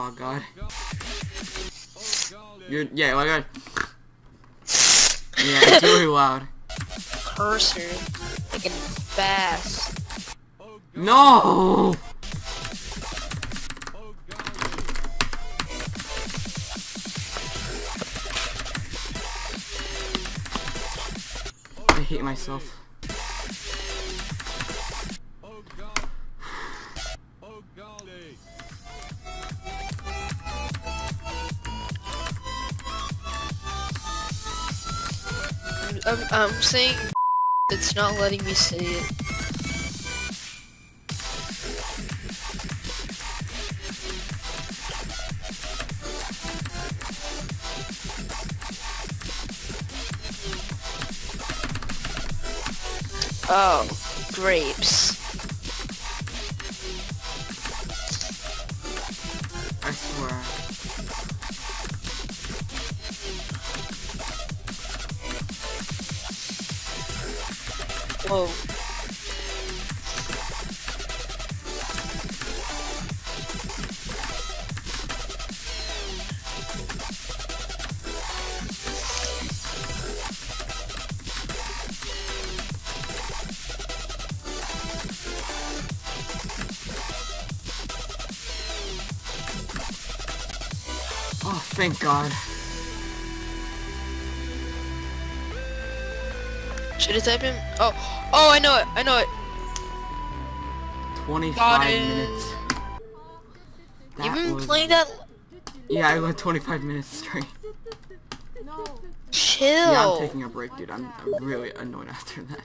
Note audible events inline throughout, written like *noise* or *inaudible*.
Oh god. You're yeah, oh, like god. Yeah, it's really loud. Cursor. Like fast. No! I hate myself. I'm, I'm saying *laughs* it's not letting me say it. Oh, grapes. I swear. Whoa. Oh, thank God. Should I type in? Oh, oh, I know it. I know it. 25 it. minutes. That You've been was- playing that. Yeah, I went 25 minutes straight. No. Chill. Yeah, I'm taking a break, dude. I'm, I'm really annoyed *laughs* after that.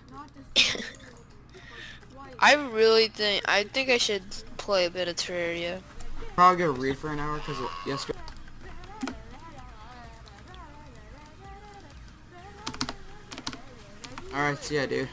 I really think I think I should play a bit of Terraria. Probably gonna read for an hour because yesterday. Alright, see ya, dude.